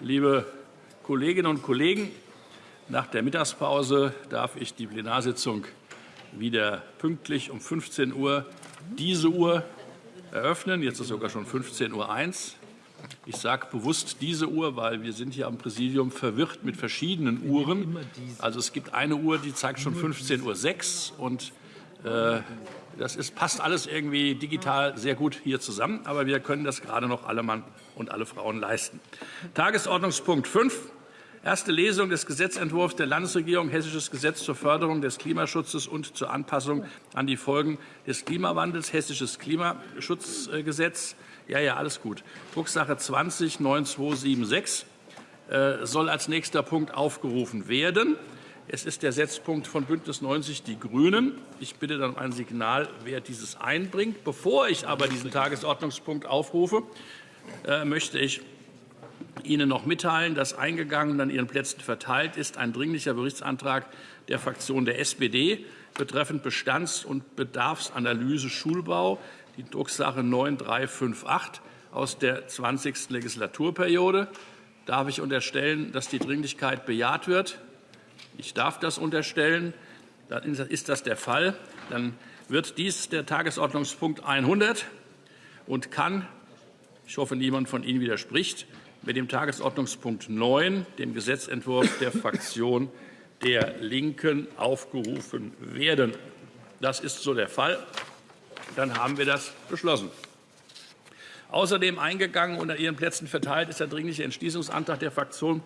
liebe Kolleginnen und Kollegen! Nach der Mittagspause darf ich die Plenarsitzung wieder pünktlich um 15 Uhr diese Uhr eröffnen. Jetzt ist sogar schon 15.01 Uhr. Ich sage bewusst diese Uhr, weil wir sind hier am Präsidium verwirrt mit verschiedenen Uhren. Also es gibt eine Uhr, die zeigt schon 15.06 Uhr und äh, das ist, passt alles irgendwie digital sehr gut hier zusammen, aber wir können das gerade noch alle Mann und alle Frauen leisten. Tagesordnungspunkt 5. Erste Lesung des Gesetzentwurfs der Landesregierung Hessisches Gesetz zur Förderung des Klimaschutzes und zur Anpassung an die Folgen des Klimawandels Hessisches Klimaschutzgesetz. Ja, ja, alles gut. Drucksache 20 9276 äh, soll als nächster Punkt aufgerufen werden. Es ist der Setzpunkt von BÜNDNIS 90 die GRÜNEN. Ich bitte dann um ein Signal, wer dieses einbringt. Bevor ich aber diesen Tagesordnungspunkt aufrufe, äh, möchte ich Ihnen noch mitteilen, dass eingegangen und an Ihren Plätzen verteilt ist ein Dringlicher Berichtsantrag der Fraktion der SPD betreffend Bestands- und Bedarfsanalyse Schulbau, die Drucksache 9358 aus der 20. Legislaturperiode. Darf ich unterstellen, dass die Dringlichkeit bejaht wird? Ich darf das unterstellen. Dann ist das der Fall. Dann wird dies der Tagesordnungspunkt 100 und kann, ich hoffe, niemand von Ihnen widerspricht, mit dem Tagesordnungspunkt 9, dem Gesetzentwurf der Fraktion der LINKEN, aufgerufen werden. Das ist so der Fall. Dann haben wir das beschlossen. Außerdem eingegangen und an Ihren Plätzen verteilt ist der Dringliche Entschließungsantrag der Fraktionen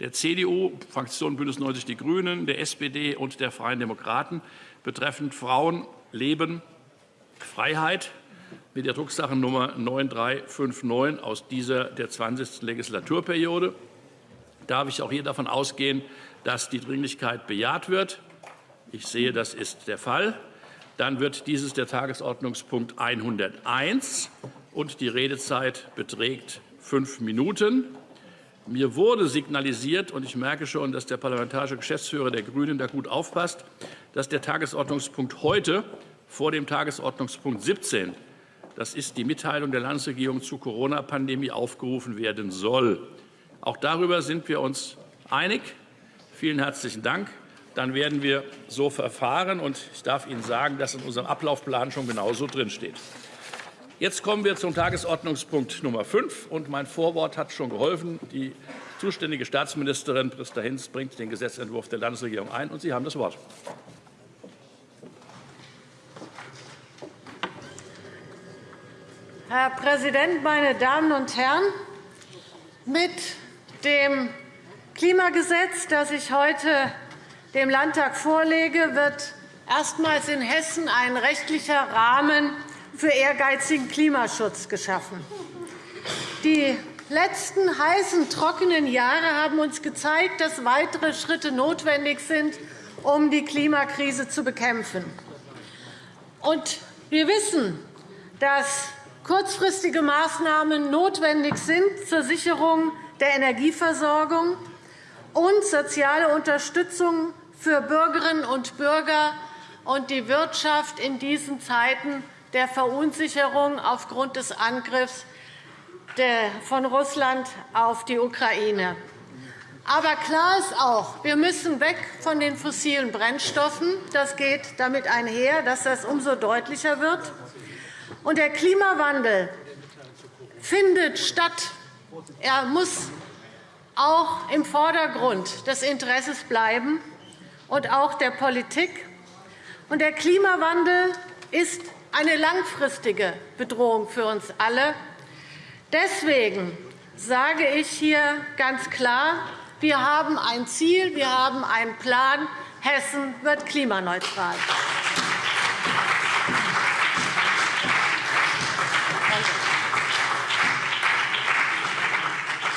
der CDU, Fraktion BÜNDNIS 90 die GRÜNEN, der SPD und der Freien Demokraten betreffend Frauen, Leben, Freiheit mit der Drucksache Nummer 9359 aus dieser der 20. Legislaturperiode. Darf ich auch hier davon ausgehen, dass die Dringlichkeit bejaht wird? Ich sehe, das ist der Fall. Dann wird dieses der Tagesordnungspunkt 101 und die Redezeit beträgt fünf Minuten. Mir wurde signalisiert, und ich merke schon, dass der parlamentarische Geschäftsführer der GRÜNEN da gut aufpasst, dass der Tagesordnungspunkt heute vor dem Tagesordnungspunkt 17, das ist die Mitteilung der Landesregierung zur Corona-Pandemie, aufgerufen werden soll. Auch darüber sind wir uns einig. Vielen herzlichen Dank. Dann werden wir so verfahren. Und ich darf Ihnen sagen, dass in unserem Ablaufplan schon genauso drinsteht. Jetzt kommen wir zum Tagesordnungspunkt Nummer 5. Und mein Vorwort hat schon geholfen. Die zuständige Staatsministerin Christa Hinz bringt den Gesetzentwurf der Landesregierung ein. Und Sie haben das Wort. Herr Präsident, meine Damen und Herren! Mit dem Klimagesetz, das ich heute dem Landtag vorlege, wird erstmals in Hessen ein rechtlicher Rahmen für ehrgeizigen Klimaschutz geschaffen. Die letzten heißen, trockenen Jahre haben uns gezeigt, dass weitere Schritte notwendig sind, um die Klimakrise zu bekämpfen. Und wir wissen, dass kurzfristige Maßnahmen notwendig sind zur Sicherung der Energieversorgung und soziale Unterstützung für Bürgerinnen und Bürger und die Wirtschaft in diesen Zeiten der Verunsicherung aufgrund des Angriffs von Russland auf die Ukraine. Aber klar ist auch, wir müssen weg von den fossilen Brennstoffen. Das geht damit einher, dass das umso deutlicher wird. Und der Klimawandel findet statt. Er muss auch im Vordergrund des Interesses bleiben und auch der Politik. Und der Klimawandel ist eine langfristige Bedrohung für uns alle. Deswegen sage ich hier ganz klar, wir haben ein Ziel, wir haben einen Plan. Hessen wird klimaneutral.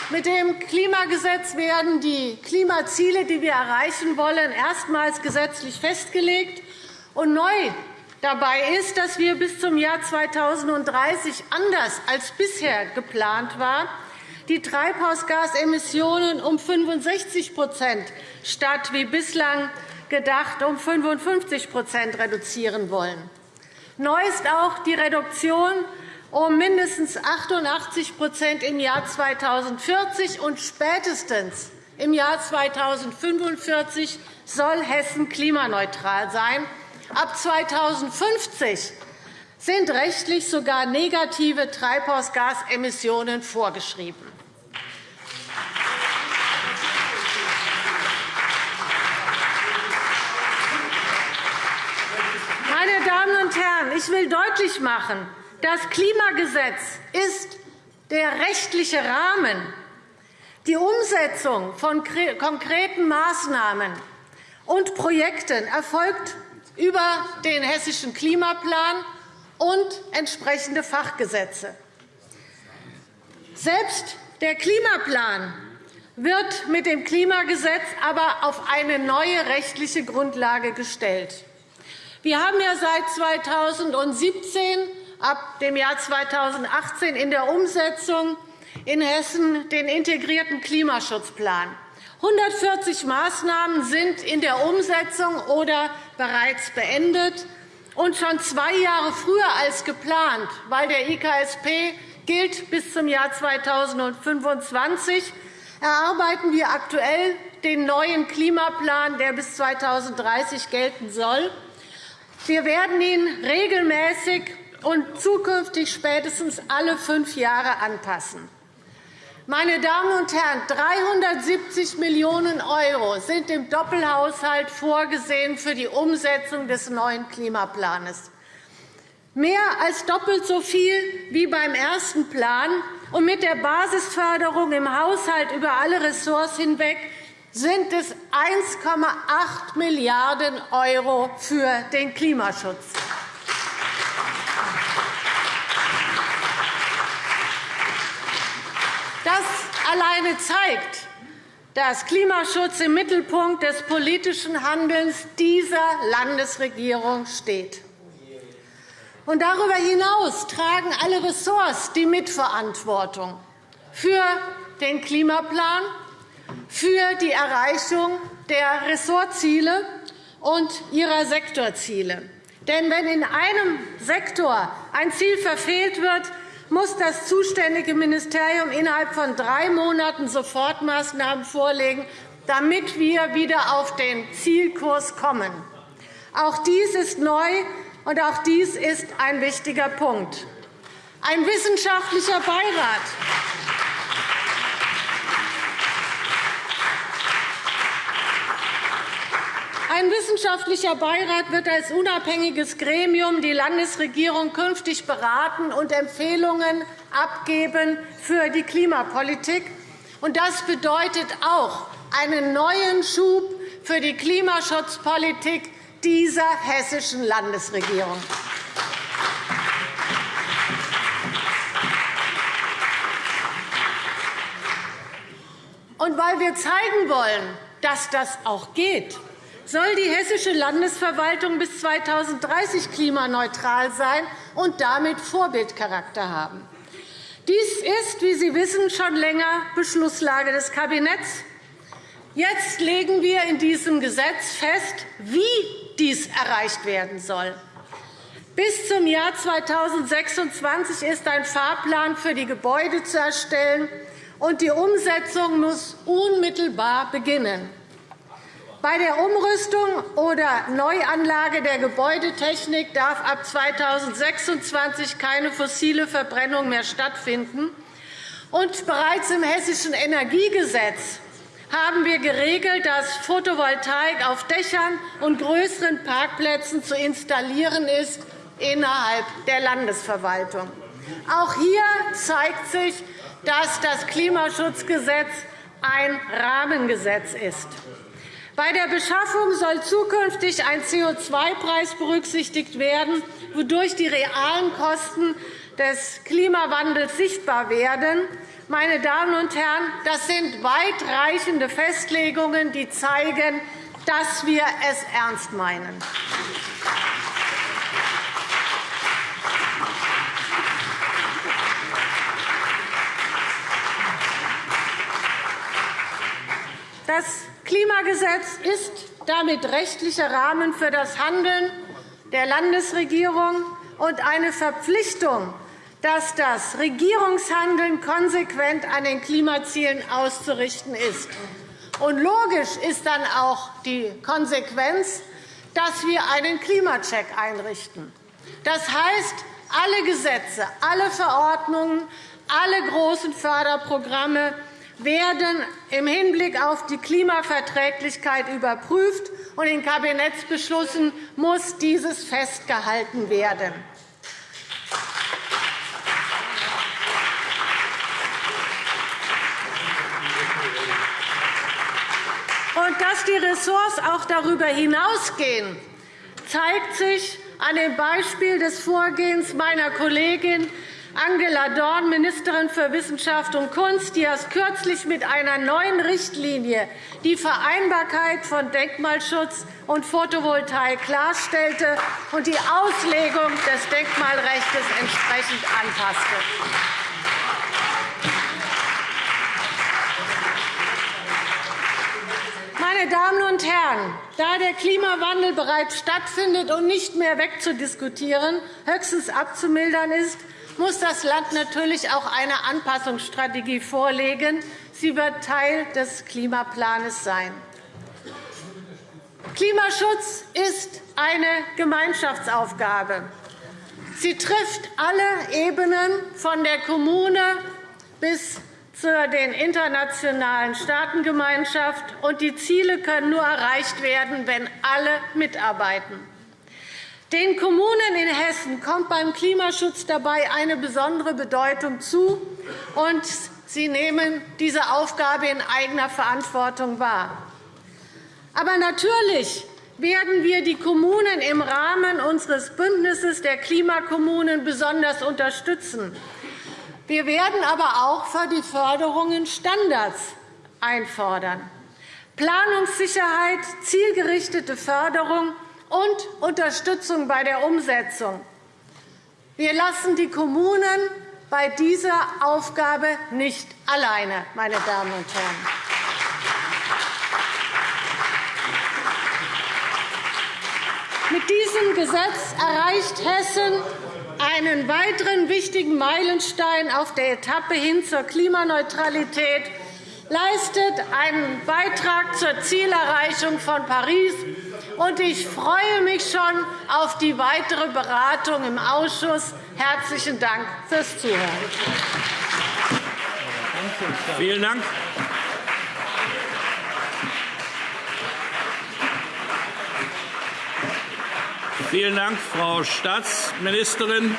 Mit dem Klimagesetz werden die Klimaziele, die wir erreichen wollen, erstmals gesetzlich festgelegt. Und neu Dabei ist, dass wir bis zum Jahr 2030 anders als bisher geplant war, die Treibhausgasemissionen um 65% statt wie bislang gedacht um 55% reduzieren wollen. Neu ist auch die Reduktion um mindestens 88% im Jahr 2040 und spätestens im Jahr 2045 soll Hessen klimaneutral sein. Ab 2050 sind rechtlich sogar negative Treibhausgasemissionen vorgeschrieben. Meine Damen und Herren, ich will deutlich machen, das Klimagesetz ist der rechtliche Rahmen. Die Umsetzung von konkreten Maßnahmen und Projekten erfolgt über den Hessischen Klimaplan und entsprechende Fachgesetze. Selbst der Klimaplan wird mit dem Klimagesetz aber auf eine neue rechtliche Grundlage gestellt. Wir haben ja seit 2017 ab dem Jahr 2018 in der Umsetzung in Hessen den integrierten Klimaschutzplan. 140 Maßnahmen sind in der Umsetzung oder bereits beendet. Und schon zwei Jahre früher als geplant, weil der IKSP gilt bis zum Jahr 2025, erarbeiten wir aktuell den neuen Klimaplan, der bis 2030 gelten soll. Wir werden ihn regelmäßig und zukünftig spätestens alle fünf Jahre anpassen. Meine Damen und Herren, 370 Millionen € sind im Doppelhaushalt vorgesehen für die Umsetzung des neuen Klimaplans. Mehr als doppelt so viel wie beim ersten Plan. Und mit der Basisförderung im Haushalt über alle Ressorts hinweg sind es 1,8 Milliarden € für den Klimaschutz. Das alleine zeigt, dass Klimaschutz im Mittelpunkt des politischen Handelns dieser Landesregierung steht. Und darüber hinaus tragen alle Ressorts die Mitverantwortung für den Klimaplan, für die Erreichung der Ressortziele und ihrer Sektorziele. Denn wenn in einem Sektor ein Ziel verfehlt wird, muss das zuständige Ministerium innerhalb von drei Monaten Sofortmaßnahmen vorlegen, damit wir wieder auf den Zielkurs kommen. Auch dies ist neu, und auch dies ist ein wichtiger Punkt. Ein wissenschaftlicher Beirat Ein wissenschaftlicher Beirat wird als unabhängiges Gremium die Landesregierung künftig beraten und Empfehlungen abgeben für die Klimapolitik. Das bedeutet auch einen neuen Schub für die Klimaschutzpolitik dieser hessischen Landesregierung. Und weil wir zeigen wollen, dass das auch geht, soll die hessische Landesverwaltung bis 2030 klimaneutral sein und damit Vorbildcharakter haben. Dies ist, wie Sie wissen, schon länger Beschlusslage des Kabinetts. Jetzt legen wir in diesem Gesetz fest, wie dies erreicht werden soll. Bis zum Jahr 2026 ist ein Fahrplan für die Gebäude zu erstellen, und die Umsetzung muss unmittelbar beginnen. Bei der Umrüstung oder Neuanlage der Gebäudetechnik darf ab 2026 keine fossile Verbrennung mehr stattfinden. Und bereits im Hessischen Energiegesetz haben wir geregelt, dass Photovoltaik auf Dächern und größeren Parkplätzen zu installieren ist innerhalb der Landesverwaltung. Auch hier zeigt sich, dass das Klimaschutzgesetz ein Rahmengesetz ist. Bei der Beschaffung soll zukünftig ein CO2-Preis berücksichtigt werden, wodurch die realen Kosten des Klimawandels sichtbar werden. Meine Damen und Herren, das sind weitreichende Festlegungen, die zeigen, dass wir es ernst meinen. Das Klimagesetz ist damit rechtlicher Rahmen für das Handeln der Landesregierung und eine Verpflichtung, dass das Regierungshandeln konsequent an den Klimazielen auszurichten ist. Und logisch ist dann auch die Konsequenz, dass wir einen Klimacheck einrichten. Das heißt, alle Gesetze, alle Verordnungen, alle großen Förderprogramme werden im Hinblick auf die Klimaverträglichkeit überprüft, und in Kabinettsbeschlüssen muss dieses festgehalten werden. Und dass die Ressorts auch darüber hinausgehen, zeigt sich an dem Beispiel des Vorgehens meiner Kollegin Angela Dorn, Ministerin für Wissenschaft und Kunst, die erst kürzlich mit einer neuen Richtlinie die Vereinbarkeit von Denkmalschutz und Photovoltaik klarstellte und die Auslegung des Denkmalrechts entsprechend anpasste. Meine Damen und Herren, da der Klimawandel bereits stattfindet und nicht mehr wegzudiskutieren, höchstens abzumildern ist, muss das Land natürlich auch eine Anpassungsstrategie vorlegen. Sie wird Teil des Klimaplans sein. Klimaschutz ist eine Gemeinschaftsaufgabe. Sie trifft alle Ebenen, von der Kommune bis zu den internationalen Staatengemeinschaft. Die Ziele können nur erreicht werden, wenn alle mitarbeiten. Den Kommunen in Hessen kommt beim Klimaschutz dabei eine besondere Bedeutung zu, und sie nehmen diese Aufgabe in eigener Verantwortung wahr. Aber natürlich werden wir die Kommunen im Rahmen unseres Bündnisses der Klimakommunen besonders unterstützen. Wir werden aber auch für die Förderungen Standards einfordern. Planungssicherheit, zielgerichtete Förderung und Unterstützung bei der Umsetzung. Wir lassen die Kommunen bei dieser Aufgabe nicht alleine, meine Damen und Herren. Mit diesem Gesetz erreicht Hessen einen weiteren wichtigen Meilenstein auf der Etappe hin zur Klimaneutralität, leistet einen Beitrag zur Zielerreichung von Paris und ich freue mich schon auf die weitere Beratung im Ausschuss. Herzlichen Dank fürs Zuhören. Vielen Dank. Vielen Dank, Frau Staatsministerin.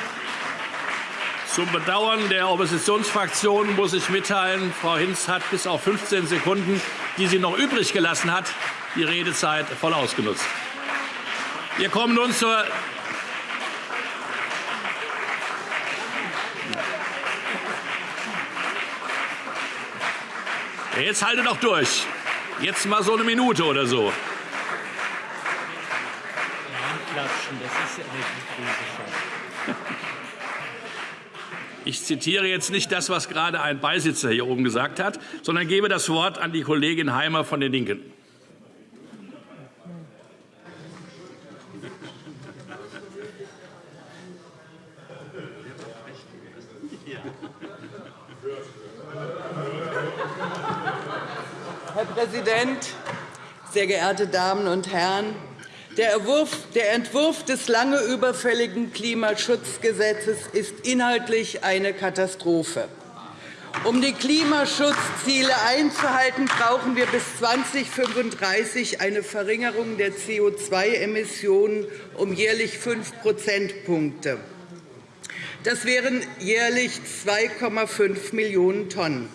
Zum Bedauern der Oppositionsfraktionen muss ich mitteilen, Frau Hinz hat bis auf 15 Sekunden, die sie noch übrig gelassen hat, die Redezeit voll ausgenutzt. Wir kommen nun zur Jetzt halte doch durch. Jetzt mal so eine Minute oder so. Ich zitiere jetzt nicht das, was gerade ein Beisitzer hier oben gesagt hat, sondern gebe das Wort an die Kollegin Heimer von den LINKEN. Herr Präsident, sehr geehrte Damen und Herren! Der Entwurf des lange überfälligen Klimaschutzgesetzes ist inhaltlich eine Katastrophe. Um die Klimaschutzziele einzuhalten, brauchen wir bis 2035 eine Verringerung der CO2-Emissionen um jährlich 5 Prozentpunkte. Das wären jährlich 2,5 Millionen Tonnen.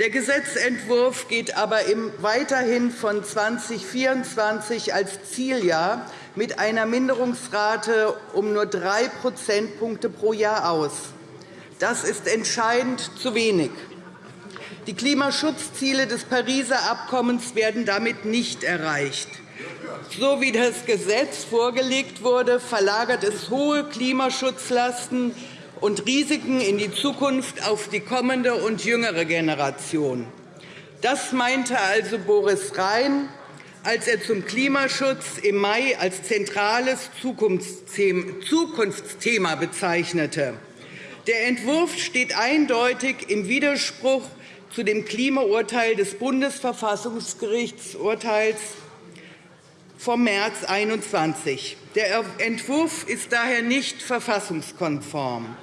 Der Gesetzentwurf geht aber weiterhin von 2024 als Zieljahr mit einer Minderungsrate um nur 3 Prozentpunkte pro Jahr aus. Das ist entscheidend zu wenig. Die Klimaschutzziele des Pariser Abkommens werden damit nicht erreicht. So wie das Gesetz vorgelegt wurde, verlagert es hohe Klimaschutzlasten und Risiken in die Zukunft auf die kommende und jüngere Generation. Das meinte also Boris Rhein, als er zum Klimaschutz im Mai als zentrales Zukunftsthema bezeichnete. Der Entwurf steht eindeutig im Widerspruch zu dem Klimaurteil des Bundesverfassungsgerichtsurteils vom März 2021. Der Entwurf ist daher nicht verfassungskonform.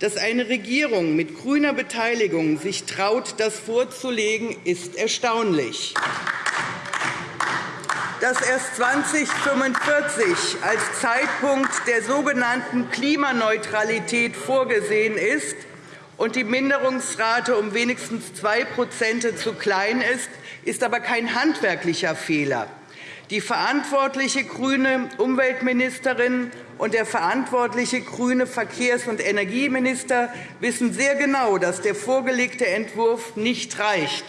Dass eine Regierung mit grüner Beteiligung sich traut, das vorzulegen, ist erstaunlich. Dass erst 2045 als Zeitpunkt der sogenannten Klimaneutralität vorgesehen ist und die Minderungsrate um wenigstens zwei zu klein ist, ist aber kein handwerklicher Fehler. Die verantwortliche grüne Umweltministerin und der verantwortliche grüne Verkehrs- und Energieminister wissen sehr genau, dass der vorgelegte Entwurf nicht reicht.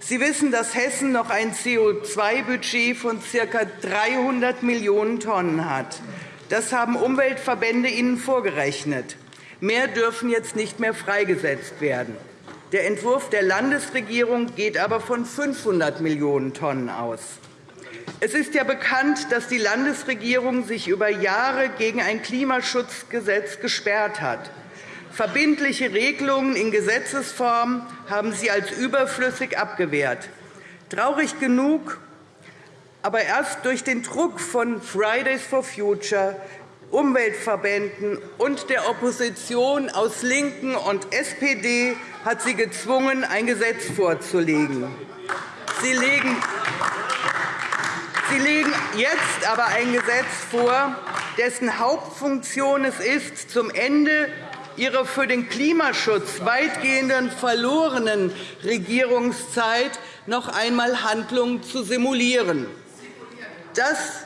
Sie wissen, dass Hessen noch ein CO2-Budget von ca. 300 Millionen Tonnen hat. Das haben Umweltverbände Ihnen vorgerechnet. Mehr dürfen jetzt nicht mehr freigesetzt werden. Der Entwurf der Landesregierung geht aber von 500 Millionen Tonnen aus. Es ist ja bekannt, dass die Landesregierung sich über Jahre gegen ein Klimaschutzgesetz gesperrt hat. Verbindliche Regelungen in Gesetzesform haben sie als überflüssig abgewehrt. Traurig genug, aber erst durch den Druck von Fridays for Future, Umweltverbänden und der Opposition aus LINKEN und SPD hat sie gezwungen, ein Gesetz vorzulegen. Sie legen Sie legen jetzt aber ein Gesetz vor, dessen Hauptfunktion es ist, zum Ende ihrer für den Klimaschutz weitgehenden verlorenen Regierungszeit noch einmal Handlungen zu simulieren. Das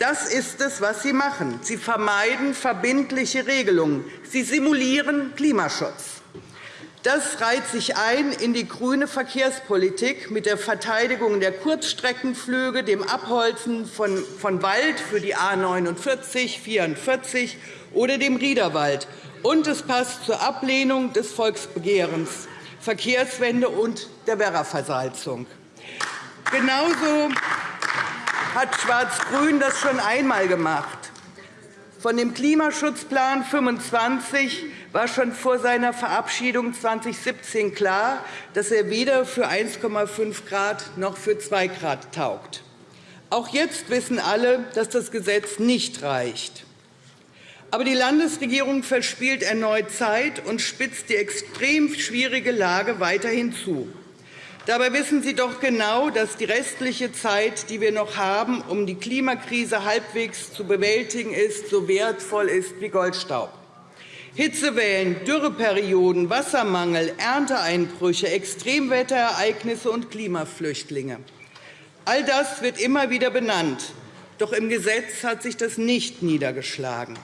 das ist es, was Sie machen. Sie vermeiden verbindliche Regelungen. Sie simulieren Klimaschutz. Das reiht sich ein in die grüne Verkehrspolitik mit der Verteidigung der Kurzstreckenflüge, dem Abholzen von Wald für die A 49, 44 oder dem Riederwald. Und es passt zur Ablehnung des Volksbegehrens, Verkehrswende und der Werraversalzung. Genauso hat Schwarz-Grün das schon einmal gemacht. Von dem Klimaschutzplan 25 war schon vor seiner Verabschiedung 2017 klar, dass er weder für 1,5 Grad noch für 2 Grad taugt. Auch jetzt wissen alle, dass das Gesetz nicht reicht. Aber die Landesregierung verspielt erneut Zeit und spitzt die extrem schwierige Lage weiterhin zu. Dabei wissen Sie doch genau, dass die restliche Zeit, die wir noch haben, um die Klimakrise halbwegs zu bewältigen, ist, so wertvoll ist wie Goldstaub. Hitzewellen, Dürreperioden, Wassermangel, Ernteeinbrüche, Extremwetterereignisse und Klimaflüchtlinge. All das wird immer wieder benannt. Doch im Gesetz hat sich das nicht niedergeschlagen.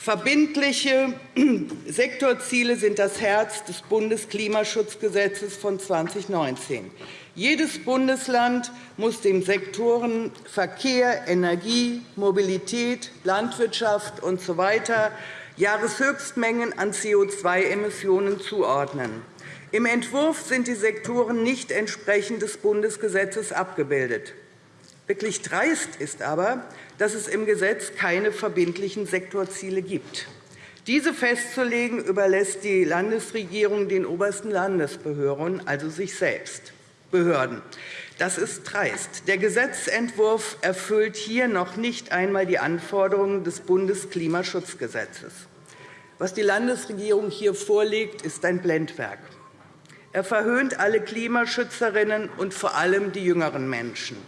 Verbindliche Sektorziele sind das Herz des Bundesklimaschutzgesetzes von 2019. Jedes Bundesland muss den Sektoren Verkehr, Energie, Mobilität, Landwirtschaft usw. So Jahreshöchstmengen an CO2-Emissionen zuordnen. Im Entwurf sind die Sektoren nicht entsprechend des Bundesgesetzes abgebildet. Wirklich dreist ist aber, dass es im Gesetz keine verbindlichen Sektorziele gibt. Diese festzulegen überlässt die Landesregierung den obersten Landesbehörden, also sich selbst. Behörden. Das ist dreist. Der Gesetzentwurf erfüllt hier noch nicht einmal die Anforderungen des Bundesklimaschutzgesetzes. Was die Landesregierung hier vorlegt, ist ein Blendwerk. Er verhöhnt alle Klimaschützerinnen und vor allem die jüngeren Menschen.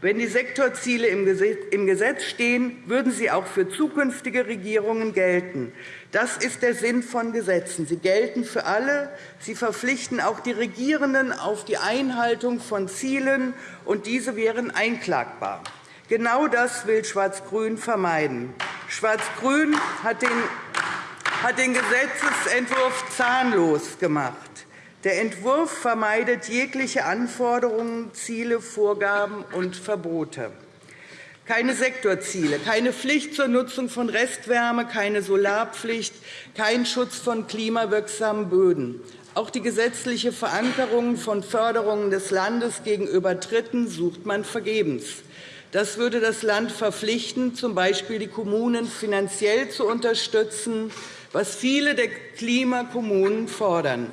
Wenn die Sektorziele im Gesetz stehen, würden sie auch für zukünftige Regierungen gelten. Das ist der Sinn von Gesetzen. Sie gelten für alle. Sie verpflichten auch die Regierenden auf die Einhaltung von Zielen, und diese wären einklagbar. Genau das will Schwarz-Grün vermeiden. Schwarz-Grün hat den Gesetzentwurf zahnlos gemacht. Der Entwurf vermeidet jegliche Anforderungen, Ziele, Vorgaben und Verbote. Keine Sektorziele, keine Pflicht zur Nutzung von Restwärme, keine Solarpflicht, kein Schutz von klimawirksamen Böden. Auch die gesetzliche Verankerung von Förderungen des Landes gegenüber Dritten sucht man vergebens. Das würde das Land verpflichten, z. B. die Kommunen finanziell zu unterstützen, was viele der Klimakommunen fordern.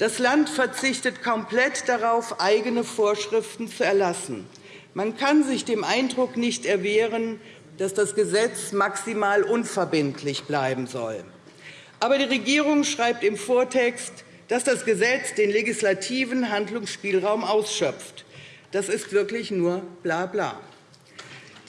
Das Land verzichtet komplett darauf, eigene Vorschriften zu erlassen. Man kann sich dem Eindruck nicht erwehren, dass das Gesetz maximal unverbindlich bleiben soll. Aber die Regierung schreibt im Vortext, dass das Gesetz den legislativen Handlungsspielraum ausschöpft. Das ist wirklich nur Blabla.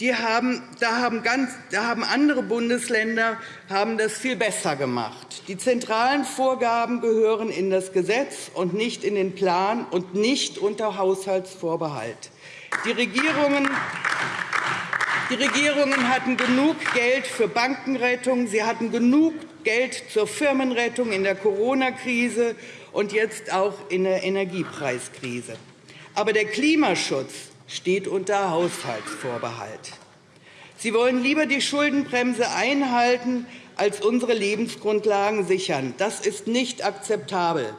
Die haben, da, haben ganz, da haben andere Bundesländer haben das viel besser gemacht. Die zentralen Vorgaben gehören in das Gesetz und nicht in den Plan und nicht unter Haushaltsvorbehalt. Die Regierungen die Regierungen hatten genug Geld für Bankenrettung, sie hatten genug Geld zur Firmenrettung in der Corona-Krise und jetzt auch in der Energiepreiskrise. Aber der Klimaschutz steht unter Haushaltsvorbehalt. Sie wollen lieber die Schuldenbremse einhalten, als unsere Lebensgrundlagen sichern. Das ist nicht akzeptabel.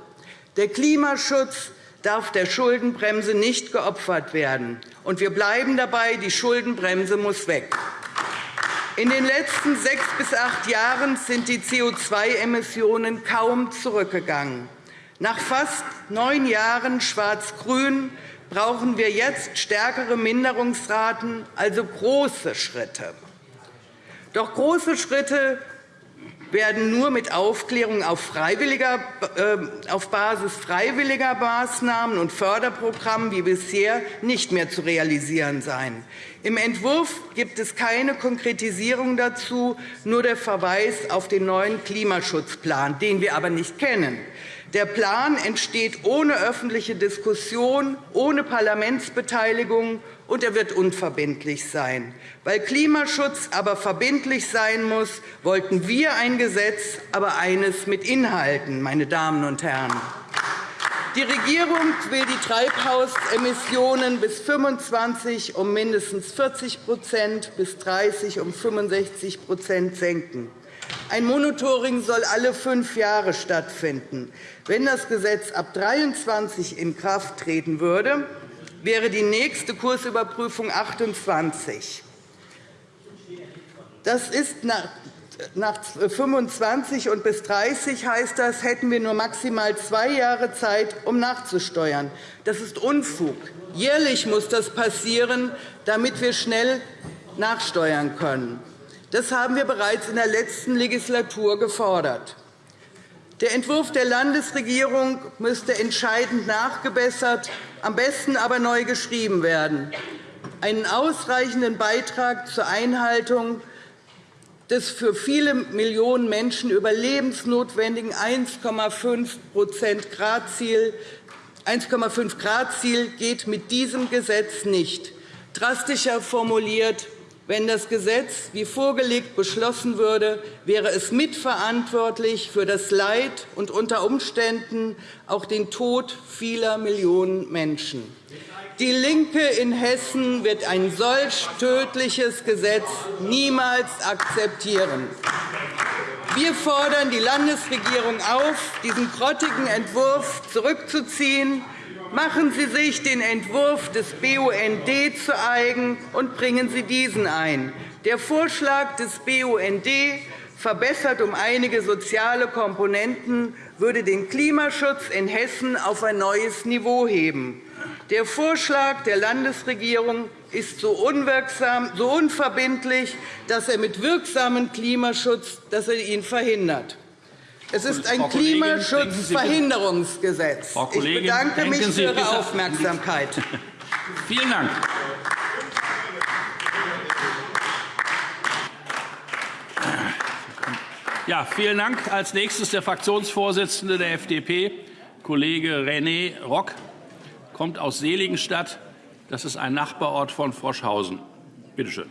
Der Klimaschutz darf der Schuldenbremse nicht geopfert werden. Und wir bleiben dabei, die Schuldenbremse muss weg. In den letzten sechs bis acht Jahren sind die CO2-Emissionen kaum zurückgegangen. Nach fast neun Jahren Schwarz-Grün brauchen wir jetzt stärkere Minderungsraten, also große Schritte. Doch große Schritte werden nur mit Aufklärung auf, äh, auf Basis freiwilliger Maßnahmen und Förderprogrammen wie bisher nicht mehr zu realisieren sein. Im Entwurf gibt es keine Konkretisierung dazu, nur der Verweis auf den neuen Klimaschutzplan, den wir aber nicht kennen. Der Plan entsteht ohne öffentliche Diskussion, ohne Parlamentsbeteiligung, und er wird unverbindlich sein. Weil Klimaschutz aber verbindlich sein muss, wollten wir ein Gesetz, aber eines mit Inhalten, meine Damen und Herren. Die Regierung will die Treibhausemissionen bis 25 um mindestens 40% bis 30 um 65% senken. Ein Monitoring soll alle fünf Jahre stattfinden. Wenn das Gesetz ab 2023 in Kraft treten würde, wäre die nächste Kursüberprüfung 28. Das ist nach nach 25 und bis 30 heißt das, hätten wir nur maximal zwei Jahre Zeit, um nachzusteuern. Das ist Unfug. Jährlich muss das passieren, damit wir schnell nachsteuern können. Das haben wir bereits in der letzten Legislatur gefordert. Der Entwurf der Landesregierung müsste entscheidend nachgebessert, am besten aber neu geschrieben werden. Einen ausreichenden Beitrag zur Einhaltung des für viele Millionen Menschen überlebensnotwendigen 1,5 Grad-Ziel 1,5 Grad-Ziel geht mit diesem Gesetz nicht. Drastischer formuliert, wenn das Gesetz wie vorgelegt beschlossen würde, wäre es mitverantwortlich für das Leid und unter Umständen auch den Tod vieler Millionen Menschen. Die LINKE in Hessen wird ein solch tödliches Gesetz niemals akzeptieren. Wir fordern die Landesregierung auf, diesen grottigen Entwurf zurückzuziehen. Machen Sie sich den Entwurf des BUND zu eigen und bringen Sie diesen ein. Der Vorschlag des BUND verbessert um einige soziale Komponenten, würde den Klimaschutz in Hessen auf ein neues Niveau heben. Der Vorschlag der Landesregierung ist so unwirksam, so unverbindlich, dass er mit wirksamem Klimaschutz dass er ihn verhindert. Es ist ein Klimaschutzverhinderungsgesetz. Ich bedanke mich für Ihre Aufmerksamkeit. Vielen Dank. Ja, vielen Dank. Als nächstes der Fraktionsvorsitzende der FDP, Kollege René Rock kommt aus Seligenstadt. Das ist ein Nachbarort von Froschhausen. Bitte schön.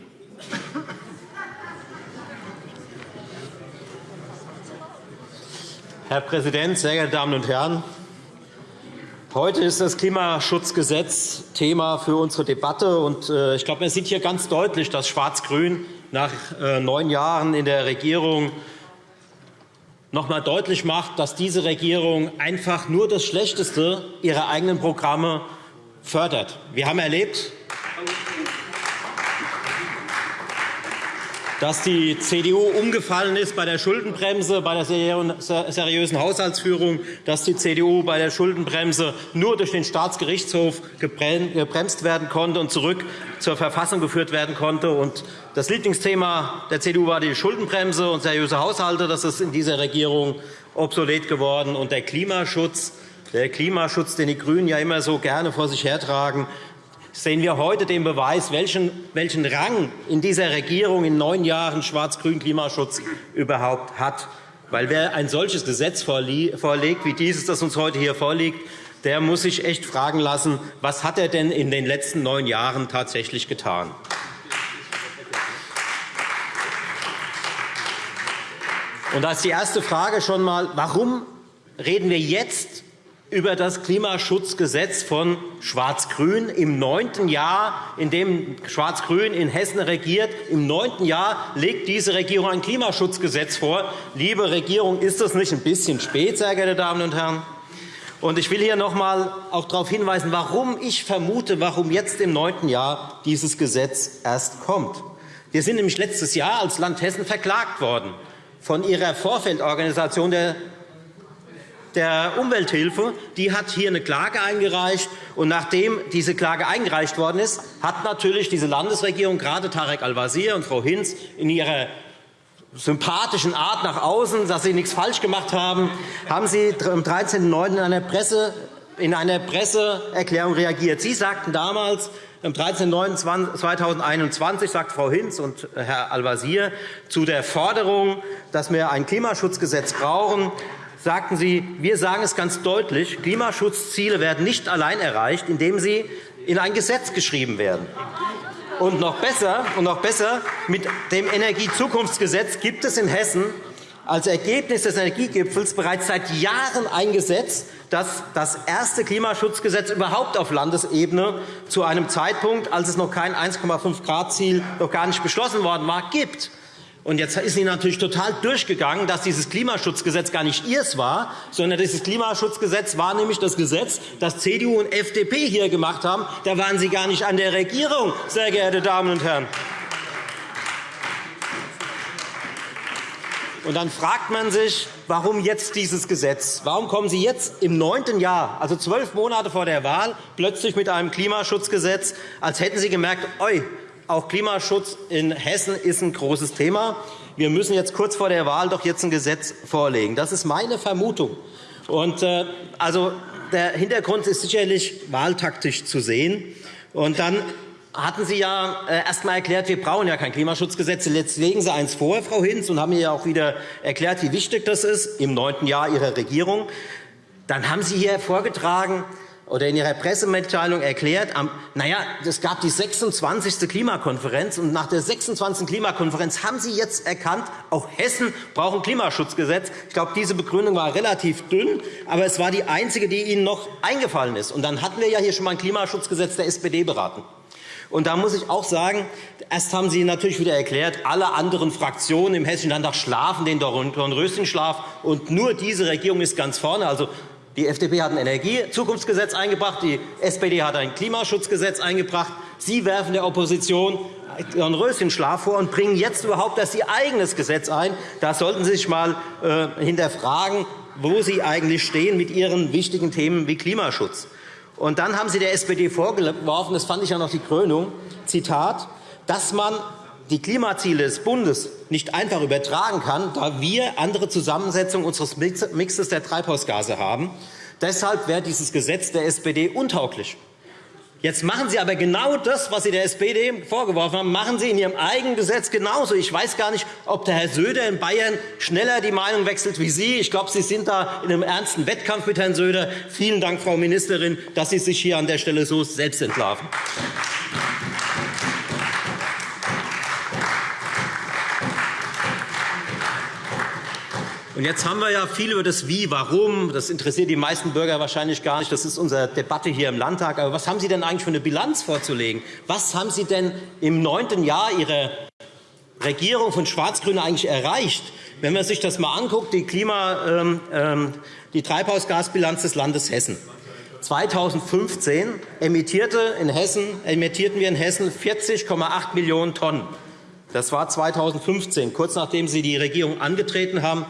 Herr Präsident, sehr geehrte Damen und Herren! Heute ist das Klimaschutzgesetz Thema für unsere Debatte. Äh, ich glaube, man sieht hier ganz deutlich, dass Schwarz-Grün nach äh, neun Jahren in der Regierung noch einmal deutlich macht, dass diese Regierung einfach nur das Schlechteste ihrer eigenen Programme fördert. Wir haben erlebt, dass die CDU umgefallen ist bei der Schuldenbremse, bei der seriösen Haushaltsführung, dass die CDU bei der Schuldenbremse nur durch den Staatsgerichtshof gebremst werden konnte und zurück zur Verfassung geführt werden konnte. Das Lieblingsthema der CDU war die Schuldenbremse und seriöse Haushalte. Das ist in dieser Regierung obsolet geworden. Und der Klimaschutz, der Klimaschutz, den die GRÜNEN ja immer so gerne vor sich hertragen, sehen wir heute den Beweis, welchen, Rang in dieser Regierung in neun Jahren schwarz-grün Klimaschutz überhaupt hat. Weil wer ein solches Gesetz vorlegt, wie dieses, das uns heute hier vorliegt, der muss sich echt fragen lassen, was hat er denn in den letzten neun Jahren tatsächlich getan. Und da ist die erste Frage schon einmal, warum reden wir jetzt über das Klimaschutzgesetz von Schwarz-Grün im neunten Jahr, in dem Schwarz-Grün in Hessen regiert. Im neunten Jahr legt diese Regierung ein Klimaschutzgesetz vor. Liebe Regierung, ist das nicht ein bisschen spät, sehr geehrte Damen und Herren? Und ich will hier noch einmal darauf hinweisen, warum ich vermute, warum jetzt im neunten Jahr dieses Gesetz erst kommt. Wir sind nämlich letztes Jahr als Land Hessen verklagt worden von Ihrer Vorfeldorganisation der der Umwelthilfe die hat hier eine Klage eingereicht. Und nachdem diese Klage eingereicht worden ist, hat natürlich diese Landesregierung, gerade Tarek Al-Wazir und Frau Hinz, in ihrer sympathischen Art nach außen, dass sie nichts falsch gemacht haben, haben sie am 13.09. in einer, in einer Presseerklärung reagiert. Sie sagten damals, am 13.09.2021 sagt Frau Hinz und Herr Al-Wazir zu der Forderung, dass wir ein Klimaschutzgesetz brauchen, sagten Sie, wir sagen es ganz deutlich, Klimaschutzziele werden nicht allein erreicht, indem sie in ein Gesetz geschrieben werden. Und noch besser, und noch besser mit dem Energiezukunftsgesetz gibt es in Hessen als Ergebnis des Energiegipfels bereits seit Jahren ein Gesetz, das das erste Klimaschutzgesetz überhaupt auf Landesebene zu einem Zeitpunkt, als es noch kein 1,5-Grad-Ziel noch gar nicht beschlossen worden war, gibt. Und jetzt ist Ihnen natürlich total durchgegangen, dass dieses Klimaschutzgesetz gar nicht Ihres war, sondern dieses Klimaschutzgesetz war nämlich das Gesetz, das CDU und FDP hier gemacht haben. Da waren Sie gar nicht an der Regierung, sehr geehrte Damen und Herren. Und dann fragt man sich, warum jetzt dieses Gesetz? Warum kommen Sie jetzt im neunten Jahr, also zwölf Monate vor der Wahl, plötzlich mit einem Klimaschutzgesetz, als hätten Sie gemerkt, oi, auch Klimaschutz in Hessen ist ein großes Thema. Wir müssen jetzt kurz vor der Wahl doch jetzt ein Gesetz vorlegen. Das ist meine Vermutung. Und, äh, also, der Hintergrund ist sicherlich wahltaktisch zu sehen. Und dann hatten Sie ja äh, erst einmal erklärt, wir brauchen ja kein Klimaschutzgesetz. Jetzt legen Sie eins vor, Frau Hinz, und haben ja auch wieder erklärt, wie wichtig das ist im neunten Jahr Ihrer Regierung. Dann haben Sie hier vorgetragen, oder in Ihrer Pressemitteilung erklärt, na ja, es gab die 26. Klimakonferenz, und nach der 26. Klimakonferenz haben Sie jetzt erkannt, auch Hessen braucht ein Klimaschutzgesetz. Ich glaube, diese Begründung war relativ dünn, aber es war die einzige, die Ihnen noch eingefallen ist. Und dann hatten wir ja hier schon einmal ein Klimaschutzgesetz der SPD beraten. Und da muss ich auch sagen, erst haben Sie natürlich wieder erklärt, alle anderen Fraktionen im Hessischen Landtag schlafen den Dornröschenschlaf, und nur diese Regierung ist ganz vorne. Also die FDP hat ein Energiezukunftsgesetz eingebracht, die SPD hat ein Klimaschutzgesetz eingebracht. Sie werfen der Opposition Ihren Röschenschlaf vor und bringen jetzt überhaupt erst Ihr eigenes Gesetz ein. Da sollten Sie sich einmal äh, hinterfragen, wo Sie eigentlich stehen mit Ihren wichtigen Themen wie Klimaschutz. Und dann haben Sie der SPD vorgeworfen, das fand ich ja noch die Krönung, Zitat, dass man die Klimaziele des Bundes nicht einfach übertragen kann, da wir andere Zusammensetzung unseres Mixes der Treibhausgase haben. Deshalb wäre dieses Gesetz der SPD untauglich. Jetzt machen Sie aber genau das, was Sie der SPD vorgeworfen haben, machen Sie in Ihrem eigenen Gesetz genauso. Ich weiß gar nicht, ob der Herr Söder in Bayern schneller die Meinung wechselt wie Sie. Ich glaube, Sie sind da in einem ernsten Wettkampf mit Herrn Söder. Vielen Dank, Frau Ministerin, dass Sie sich hier an der Stelle so selbst entlarven. Und jetzt haben wir ja viel über das Wie, Warum. Das interessiert die meisten Bürger wahrscheinlich gar nicht. Das ist unsere Debatte hier im Landtag. Aber was haben Sie denn eigentlich für eine Bilanz vorzulegen? Was haben Sie denn im neunten Jahr Ihrer Regierung von Schwarz-Grün eigentlich erreicht? Wenn man sich das einmal anguckt, die, Klima, ähm, ähm, die Treibhausgasbilanz des Landes Hessen. 2015 emittierte in Hessen, emittierten wir in Hessen 40,8 Millionen Tonnen. Das war 2015, kurz nachdem Sie die Regierung angetreten haben.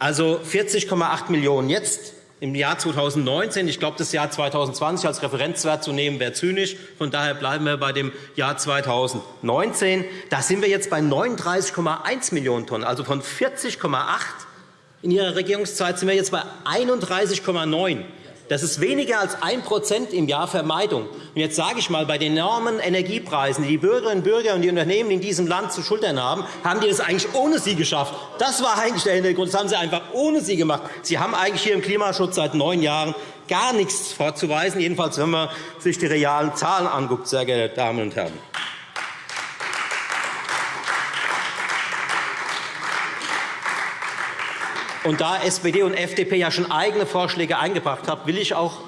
Also 40,8 Millionen €. Jetzt im Jahr 2019. Ich glaube, das Jahr 2020 als Referenzwert zu nehmen, wäre zynisch. Von daher bleiben wir bei dem Jahr 2019. Da sind wir jetzt bei 39,1 Millionen Tonnen, also von 40,8 in Ihrer Regierungszeit sind wir jetzt bei 31,9. Das ist weniger als 1% im Jahr Vermeidung. Und jetzt sage ich einmal, bei den enormen Energiepreisen, die die Bürgerinnen und Bürger und die Unternehmen in diesem Land zu schultern haben, haben die das eigentlich ohne Sie geschafft. Das war eigentlich der Hintergrund. Das haben Sie einfach ohne Sie gemacht. Sie haben eigentlich hier im Klimaschutz seit neun Jahren gar nichts vorzuweisen, jedenfalls wenn man sich die realen Zahlen anguckt, sehr geehrte Damen und Herren. Und da SPD und FDP ja schon eigene Vorschläge eingebracht haben, will ich auch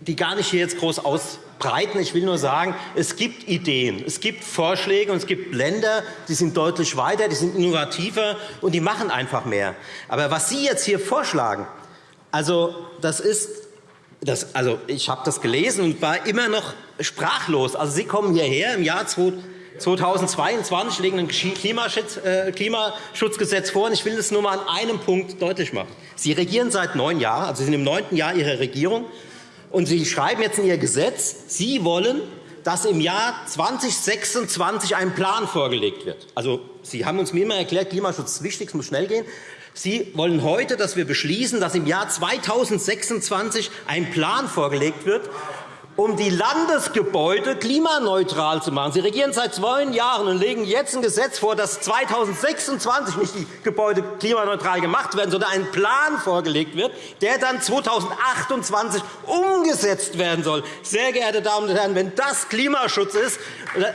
die gar nicht hier jetzt groß ausbreiten. Ich will nur sagen, es gibt Ideen, es gibt Vorschläge und es gibt Länder, die sind deutlich weiter, die sind innovativer und die machen einfach mehr. Aber was Sie jetzt hier vorschlagen, also das ist das, also ich habe das gelesen und war immer noch sprachlos. Also Sie kommen hierher im Jahr 2000 2022 legen ein äh, Klimaschutzgesetz vor. Ich will das nur einmal an einem Punkt deutlich machen. Sie regieren seit neun Jahren, also Sie sind im neunten Jahr Ihrer Regierung, und Sie schreiben jetzt in Ihr Gesetz, Sie wollen, dass im Jahr 2026 ein Plan vorgelegt wird. Also, Sie haben uns mir immer erklärt, Klimaschutz ist wichtig, es muss schnell gehen. Sie wollen heute, dass wir beschließen, dass im Jahr 2026 ein Plan vorgelegt wird, um die Landesgebäude klimaneutral zu machen. Sie regieren seit zwei Jahren und legen jetzt ein Gesetz vor, dass 2026 nicht die Gebäude klimaneutral gemacht werden, sondern ein Plan vorgelegt wird, der dann 2028 umgesetzt werden soll. Sehr geehrte Damen und Herren, wenn das Klimaschutz ist,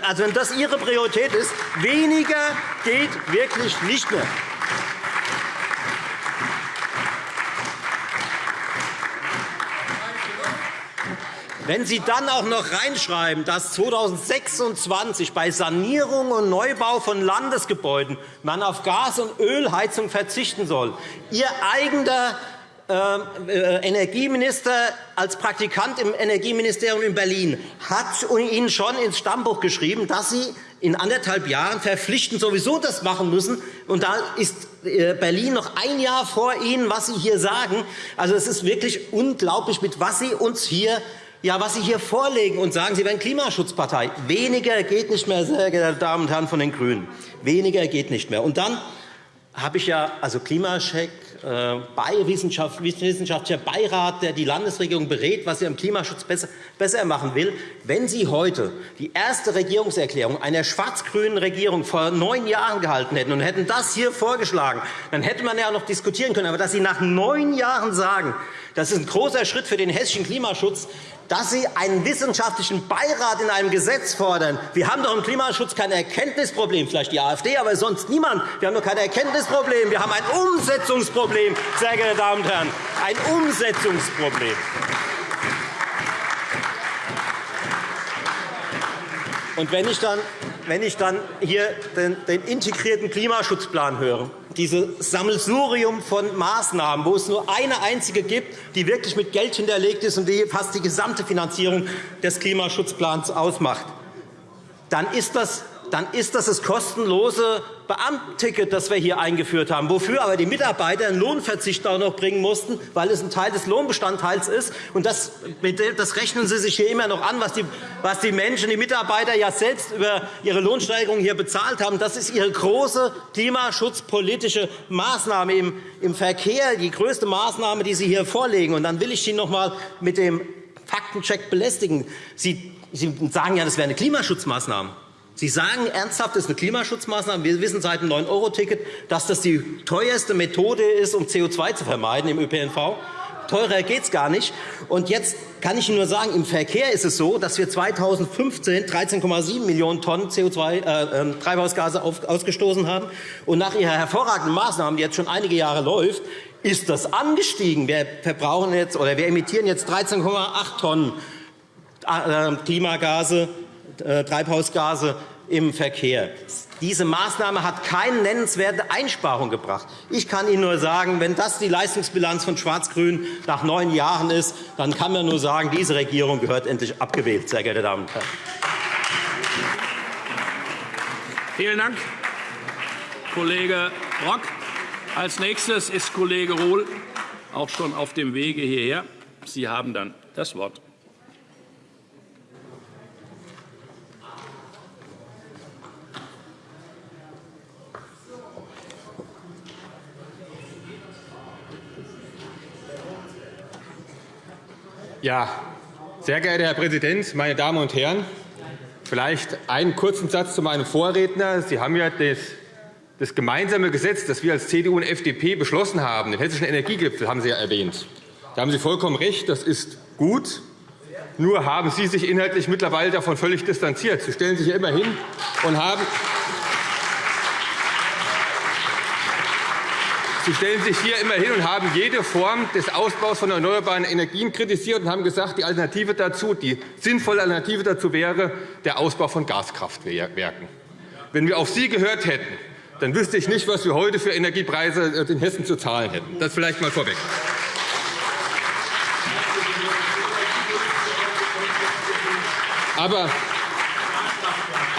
also wenn das Ihre Priorität ist, weniger geht wirklich nicht mehr. Wenn Sie dann auch noch reinschreiben, dass 2026 bei Sanierung und Neubau von Landesgebäuden man auf Gas- und Ölheizung verzichten soll, Ihr eigener äh, Energieminister als Praktikant im Energieministerium in Berlin hat Ihnen schon ins Stammbuch geschrieben, dass Sie in anderthalb Jahren verpflichtend sowieso das machen müssen. Und da ist äh, Berlin noch ein Jahr vor Ihnen, was Sie hier sagen. Also, es ist wirklich unglaublich, mit was Sie uns hier ja, was Sie hier vorlegen und sagen, Sie wären Klimaschutzpartei. Weniger geht nicht mehr, sehr geehrte Damen und Herren von den GRÜNEN. Weniger geht nicht mehr. Und dann habe ich ja also Klimacheck, äh, bei wissenschaftlicher Beirat, der die Landesregierung berät, was sie am Klimaschutz besser, besser machen will. Wenn Sie heute die erste Regierungserklärung einer schwarz-grünen Regierung vor neun Jahren gehalten hätten und hätten das hier vorgeschlagen, dann hätte man ja noch diskutieren können. Aber dass Sie nach neun Jahren sagen, das ist ein großer Schritt für den hessischen Klimaschutz, dass Sie einen wissenschaftlichen Beirat in einem Gesetz fordern. Wir haben doch im Klimaschutz kein Erkenntnisproblem, vielleicht die AfD, aber sonst niemand. Wir haben doch kein Erkenntnisproblem. Wir haben ein Umsetzungsproblem, sehr geehrte Damen und Herren, ein Umsetzungsproblem. Und wenn ich dann, wenn ich dann hier den, den integrierten Klimaschutzplan höre, dieses Sammelsurium von Maßnahmen, wo es nur eine einzige gibt, die wirklich mit Geld hinterlegt ist und die fast die gesamte Finanzierung des Klimaschutzplans ausmacht, dann ist das dann ist das das kostenlose Beamtenticket, das wir hier eingeführt haben, wofür aber die Mitarbeiter einen Lohnverzicht auch noch bringen mussten, weil es ein Teil des Lohnbestandteils ist. Und das, das rechnen Sie sich hier immer noch an, was die, was die Menschen, die Mitarbeiter ja selbst über ihre Lohnsteigerung hier bezahlt haben. Das ist Ihre große klimaschutzpolitische Maßnahme im, im Verkehr, die größte Maßnahme, die Sie hier vorlegen. Und dann will ich Sie noch einmal mit dem Faktencheck belästigen. Sie, Sie sagen ja, das wäre eine Klimaschutzmaßnahme. Sie sagen ernsthaft, das ist eine Klimaschutzmaßnahme. Wir wissen seit dem 9-Euro-Ticket, dass das die teuerste Methode ist, um CO2 zu vermeiden im ÖPNV. Teurer geht es gar nicht. Und jetzt kann ich Ihnen nur sagen, im Verkehr ist es so, dass wir 2015 13,7 Millionen Tonnen CO2, äh, ähm, Treibhausgase ausgestoßen haben. Und nach Ihrer hervorragenden Maßnahme, die jetzt schon einige Jahre läuft, ist das angestiegen. Wir, verbrauchen jetzt, oder wir emittieren jetzt 13,8 Tonnen äh, Klimagase, äh, Treibhausgase im Verkehr. Diese Maßnahme hat keine nennenswerte Einsparung gebracht. Ich kann Ihnen nur sagen, wenn das die Leistungsbilanz von Schwarz-Grün nach neun Jahren ist, dann kann man nur sagen, diese Regierung gehört endlich abgewählt, sehr geehrte Damen und Herren. Vielen Dank, Kollege Rock. Als nächstes ist Kollege Rohl auch schon auf dem Wege hierher. Sie haben dann das Wort. Ja, sehr geehrter Herr Präsident, meine Damen und Herren! Vielleicht einen kurzen Satz zu meinem Vorredner. Sie haben ja das, das gemeinsame Gesetz, das wir als CDU und FDP beschlossen haben, den Hessischen Energiegipfel, haben Sie ja erwähnt. Da haben Sie vollkommen recht, das ist gut. Nur haben Sie sich inhaltlich mittlerweile davon völlig distanziert. Sie stellen sich ja immer hin und haben Sie stellen sich hier immer hin und haben jede Form des Ausbaus von erneuerbaren Energien kritisiert und haben gesagt, die Alternative dazu, die sinnvolle Alternative dazu wäre der Ausbau von Gaskraftwerken. Wenn wir auf Sie gehört hätten, dann wüsste ich nicht, was wir heute für Energiepreise in Hessen zu zahlen hätten. Das vielleicht einmal vorweg. Aber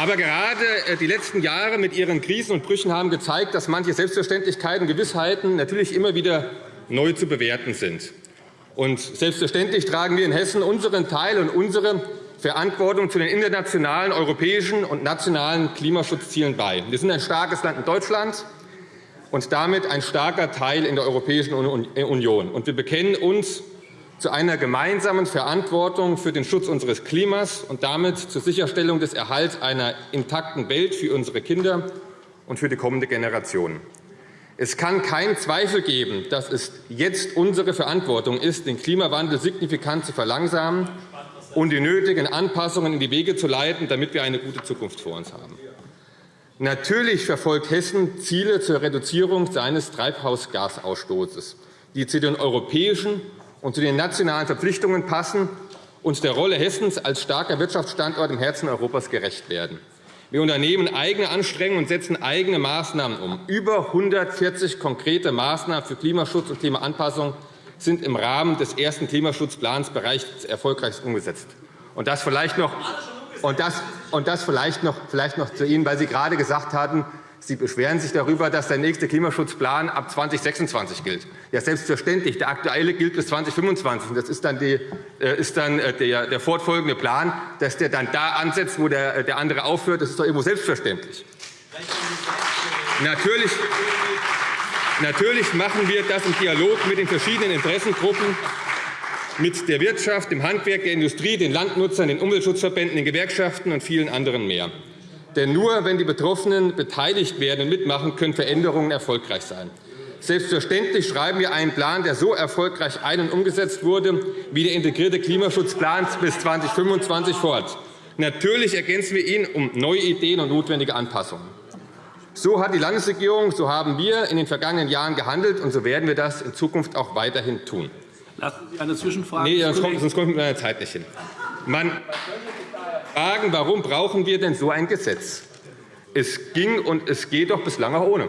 aber gerade äh, die letzten Jahre mit ihren Krisen und Brüchen haben gezeigt, dass manche Selbstverständlichkeiten, Gewissheiten natürlich immer wieder neu zu bewerten sind. Und selbstverständlich tragen wir in Hessen unseren Teil und unsere Verantwortung zu den internationalen, europäischen und nationalen Klimaschutzzielen bei. Wir sind ein starkes Land in Deutschland und damit ein starker Teil in der Europäischen Union. Und wir bekennen uns zu einer gemeinsamen Verantwortung für den Schutz unseres Klimas und damit zur Sicherstellung des Erhalts einer intakten Welt für unsere Kinder und für die kommende Generation. Es kann keinen Zweifel geben, dass es jetzt unsere Verantwortung ist, den Klimawandel signifikant zu verlangsamen und die nötigen Anpassungen in die Wege zu leiten, damit wir eine gute Zukunft vor uns haben. Natürlich verfolgt Hessen Ziele zur Reduzierung seines Treibhausgasausstoßes, die zu den europäischen und zu den nationalen Verpflichtungen passen und der Rolle Hessens als starker Wirtschaftsstandort im Herzen Europas gerecht werden. Wir unternehmen eigene Anstrengungen und setzen eigene Maßnahmen um. Über 140 konkrete Maßnahmen für Klimaschutz und Klimaanpassung sind im Rahmen des ersten Klimaschutzplans bereits erfolgreich umgesetzt. Und das vielleicht noch, und das, und das vielleicht noch, vielleicht noch zu Ihnen, weil Sie gerade gesagt hatten, Sie beschweren sich darüber, dass der nächste Klimaschutzplan ab 2026 gilt. Ja, selbstverständlich. Der aktuelle gilt bis 2025. Das ist dann, die, äh, ist dann äh, der, der, fortfolgende Plan, dass der dann da ansetzt, wo der, äh, der andere aufhört. Das ist doch irgendwo selbstverständlich. Natürlich, natürlich machen wir das im Dialog mit den verschiedenen Interessengruppen, mit der Wirtschaft, dem Handwerk, der Industrie, den Landnutzern, den Umweltschutzverbänden, den Gewerkschaften und vielen anderen mehr. Denn nur wenn die Betroffenen beteiligt werden und mitmachen, können Veränderungen erfolgreich sein. Selbstverständlich schreiben wir einen Plan, der so erfolgreich ein- und umgesetzt wurde, wie der integrierte Klimaschutzplan bis 2025 fort. Natürlich ergänzen wir ihn um neue Ideen und notwendige Anpassungen. So hat die Landesregierung, so haben wir in den vergangenen Jahren gehandelt, und so werden wir das in Zukunft auch weiterhin tun. Lassen Sie eine Zwischenfrage. Nee, sonst kommt, sonst kommt mit meiner Zeit nicht hin. Man, fragen, warum brauchen wir denn so ein Gesetz? Es ging und es geht doch bislang auch ohne.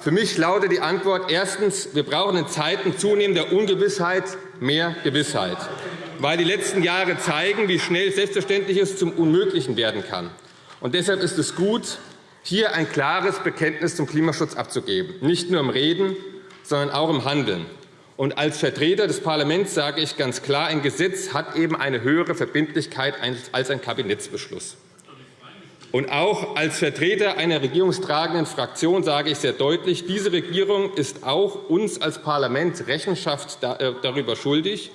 Für mich lautet die Antwort erstens. Wir brauchen in Zeiten zunehmender Ungewissheit mehr Gewissheit, weil die letzten Jahre zeigen, wie schnell Selbstverständliches zum Unmöglichen werden kann. Und deshalb ist es gut, hier ein klares Bekenntnis zum Klimaschutz abzugeben, nicht nur im Reden, sondern auch im Handeln. Und als Vertreter des Parlaments sage ich ganz klar, ein Gesetz hat eben eine höhere Verbindlichkeit als ein Kabinettsbeschluss. Und auch als Vertreter einer regierungstragenden Fraktion sage ich sehr deutlich, diese Regierung ist auch uns als Parlament Rechenschaft äh, darüber schuldig,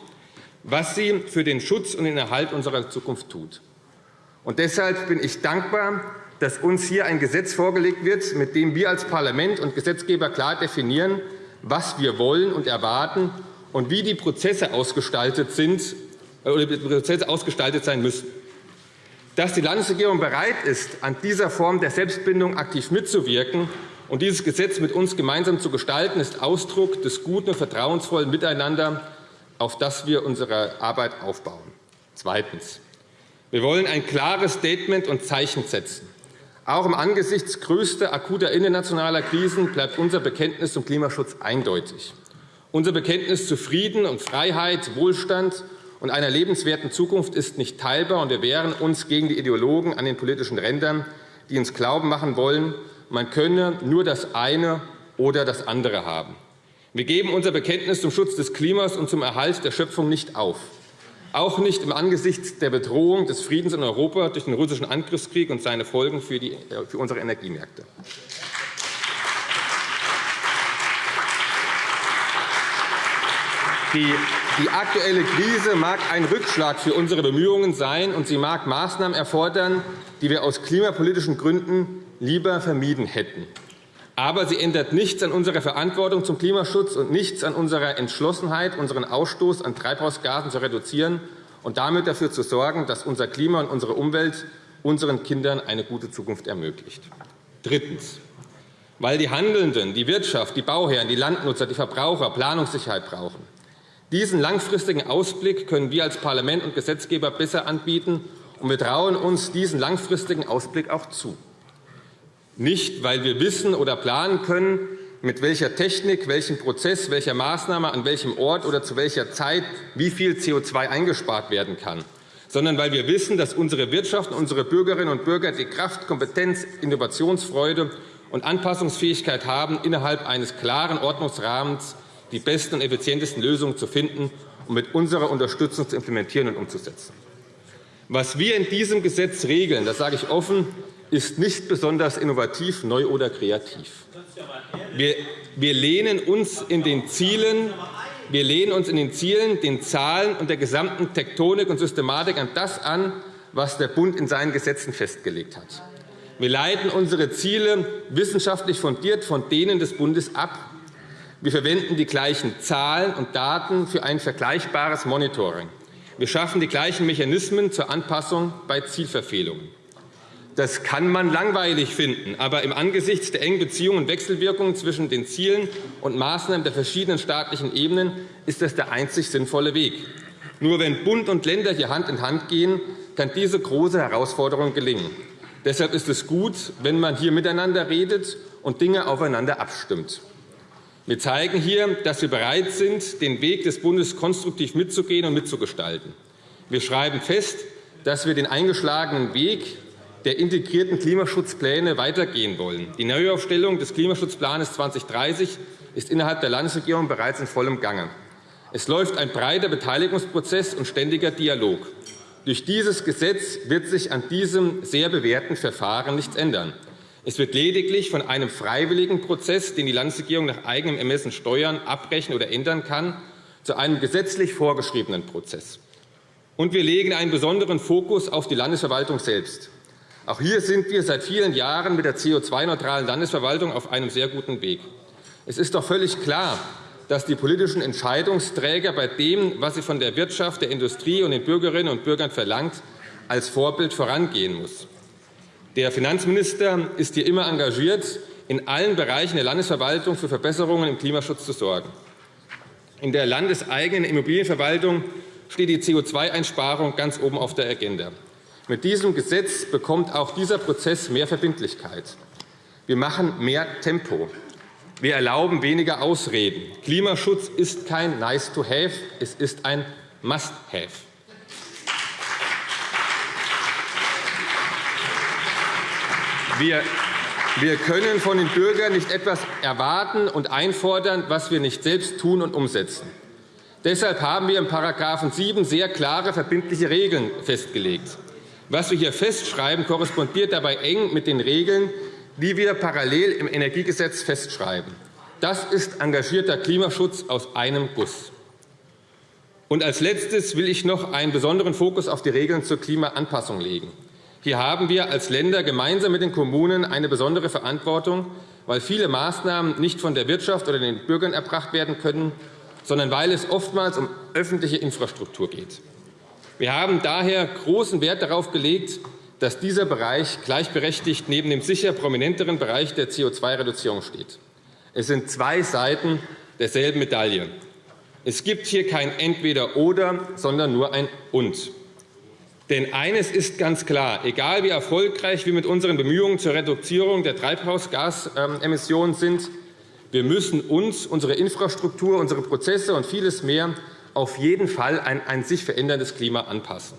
was sie für den Schutz und den Erhalt unserer Zukunft tut. Und deshalb bin ich dankbar, dass uns hier ein Gesetz vorgelegt wird, mit dem wir als Parlament und Gesetzgeber klar definieren, was wir wollen und erwarten und wie die Prozesse ausgestaltet, sind, äh, oder Prozesse ausgestaltet sein müssen. Dass die Landesregierung bereit ist, an dieser Form der Selbstbindung aktiv mitzuwirken und dieses Gesetz mit uns gemeinsam zu gestalten, ist Ausdruck des guten und vertrauensvollen Miteinander, auf das wir unsere Arbeit aufbauen. Zweitens. Wir wollen ein klares Statement und Zeichen setzen. Auch im Angesichts größter akuter internationaler Krisen bleibt unser Bekenntnis zum Klimaschutz eindeutig. Unser Bekenntnis zu Frieden und Freiheit, Wohlstand und einer lebenswerten Zukunft ist nicht teilbar, und wir wehren uns gegen die Ideologen an den politischen Rändern, die uns glauben machen wollen, man könne nur das eine oder das andere haben. Wir geben unser Bekenntnis zum Schutz des Klimas und zum Erhalt der Schöpfung nicht auf, auch nicht im Angesicht der Bedrohung des Friedens in Europa durch den russischen Angriffskrieg und seine Folgen für, die, für unsere Energiemärkte. Die, die aktuelle Krise mag ein Rückschlag für unsere Bemühungen sein, und sie mag Maßnahmen erfordern, die wir aus klimapolitischen Gründen lieber vermieden hätten. Aber sie ändert nichts an unserer Verantwortung zum Klimaschutz und nichts an unserer Entschlossenheit, unseren Ausstoß an Treibhausgasen zu reduzieren und damit dafür zu sorgen, dass unser Klima und unsere Umwelt unseren Kindern eine gute Zukunft ermöglicht. Drittens. Weil die Handelnden, die Wirtschaft, die Bauherren, die Landnutzer, die Verbraucher Planungssicherheit brauchen. Diesen langfristigen Ausblick können wir als Parlament und Gesetzgeber besser anbieten, und wir trauen uns diesen langfristigen Ausblick auch zu. Nicht, weil wir wissen oder planen können, mit welcher Technik, welchem Prozess, welcher Maßnahme, an welchem Ort oder zu welcher Zeit wie viel CO2 eingespart werden kann, sondern weil wir wissen, dass unsere Wirtschaft und unsere Bürgerinnen und Bürger die Kraft, Kompetenz, Innovationsfreude und Anpassungsfähigkeit haben, innerhalb eines klaren Ordnungsrahmens die besten und effizientesten Lösungen zu finden und mit unserer Unterstützung zu implementieren und umzusetzen. Was wir in diesem Gesetz regeln, das sage ich offen, ist nicht besonders innovativ, neu oder kreativ. Wir, lehnen uns in den Zielen, wir lehnen uns in den Zielen, den Zahlen und der gesamten Tektonik und Systematik an das an, was der Bund in seinen Gesetzen festgelegt hat. Wir leiten unsere Ziele wissenschaftlich fundiert von denen des Bundes ab. Wir verwenden die gleichen Zahlen und Daten für ein vergleichbares Monitoring. Wir schaffen die gleichen Mechanismen zur Anpassung bei Zielverfehlungen. Das kann man langweilig finden, aber im Angesicht der engen Beziehungen und Wechselwirkungen zwischen den Zielen und Maßnahmen der verschiedenen staatlichen Ebenen ist das der einzig sinnvolle Weg. Nur wenn Bund und Länder hier Hand in Hand gehen, kann diese große Herausforderung gelingen. Deshalb ist es gut, wenn man hier miteinander redet und Dinge aufeinander abstimmt. Wir zeigen hier, dass wir bereit sind, den Weg des Bundes konstruktiv mitzugehen und mitzugestalten. Wir schreiben fest, dass wir den eingeschlagenen Weg der integrierten Klimaschutzpläne weitergehen wollen. Die Neuaufstellung des Klimaschutzplans 2030 ist innerhalb der Landesregierung bereits in vollem Gange. Es läuft ein breiter Beteiligungsprozess und ständiger Dialog. Durch dieses Gesetz wird sich an diesem sehr bewährten Verfahren nichts ändern. Es wird lediglich von einem freiwilligen Prozess, den die Landesregierung nach eigenem Ermessen steuern, abbrechen oder ändern kann, zu einem gesetzlich vorgeschriebenen Prozess. Und wir legen einen besonderen Fokus auf die Landesverwaltung selbst. Auch hier sind wir seit vielen Jahren mit der CO2-neutralen Landesverwaltung auf einem sehr guten Weg. Es ist doch völlig klar, dass die politischen Entscheidungsträger bei dem, was sie von der Wirtschaft, der Industrie und den Bürgerinnen und Bürgern verlangt, als Vorbild vorangehen muss. Der Finanzminister ist hier immer engagiert, in allen Bereichen der Landesverwaltung für Verbesserungen im Klimaschutz zu sorgen. In der landeseigenen Immobilienverwaltung steht die CO2-Einsparung ganz oben auf der Agenda. Mit diesem Gesetz bekommt auch dieser Prozess mehr Verbindlichkeit. Wir machen mehr Tempo. Wir erlauben weniger Ausreden. Klimaschutz ist kein Nice-to-have, es ist ein Must-have. Wir, wir können von den Bürgern nicht etwas erwarten und einfordern, was wir nicht selbst tun und umsetzen. Deshalb haben wir in § 7 sehr klare, verbindliche Regeln festgelegt. Was wir hier festschreiben, korrespondiert dabei eng mit den Regeln, die wir parallel im Energiegesetz festschreiben. Das ist engagierter Klimaschutz aus einem Guss. Und als Letztes will ich noch einen besonderen Fokus auf die Regeln zur Klimaanpassung legen. Hier haben wir als Länder gemeinsam mit den Kommunen eine besondere Verantwortung, weil viele Maßnahmen nicht von der Wirtschaft oder den Bürgern erbracht werden können, sondern weil es oftmals um öffentliche Infrastruktur geht. Wir haben daher großen Wert darauf gelegt, dass dieser Bereich gleichberechtigt neben dem sicher prominenteren Bereich der CO2-Reduzierung steht. Es sind zwei Seiten derselben Medaille. Es gibt hier kein Entweder-Oder, sondern nur ein Und. Denn eines ist ganz klar, egal wie erfolgreich wir mit unseren Bemühungen zur Reduzierung der Treibhausgasemissionen sind, wir müssen uns, unsere Infrastruktur, unsere Prozesse und vieles mehr auf jeden Fall ein, ein sich veränderndes Klima anpassen.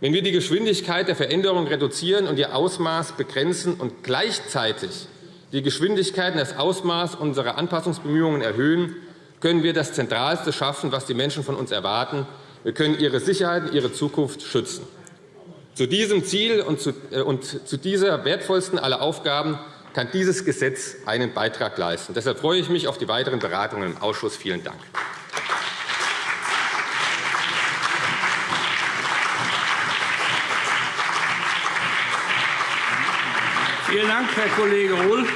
Wenn wir die Geschwindigkeit der Veränderung reduzieren und ihr Ausmaß begrenzen und gleichzeitig die Geschwindigkeit und das Ausmaß unserer Anpassungsbemühungen erhöhen, können wir das Zentralste schaffen, was die Menschen von uns erwarten. Wir können ihre Sicherheit und ihre Zukunft schützen. Zu diesem Ziel und zu äh, dieser wertvollsten aller Aufgaben kann dieses Gesetz einen Beitrag leisten. Deshalb freue ich mich auf die weiteren Beratungen im Ausschuss. Vielen Dank. Vielen Dank, Herr Kollege Rohl.